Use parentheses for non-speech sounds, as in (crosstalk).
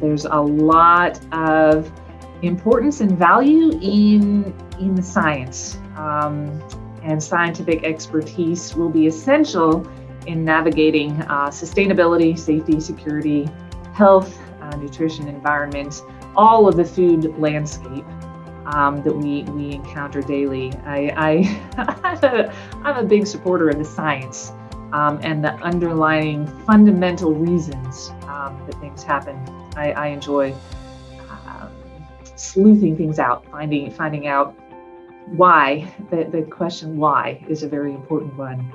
there's a lot of importance and value in in the science. Um, and scientific expertise will be essential in navigating uh, sustainability, safety, security, health, uh, nutrition, environment, all of the food landscape um, that we, we encounter daily. I, I, (laughs) I'm a big supporter of the science um, and the underlying fundamental reasons um, that things happen. I, I enjoy um, sleuthing things out, finding, finding out why, the, the question why is a very important one.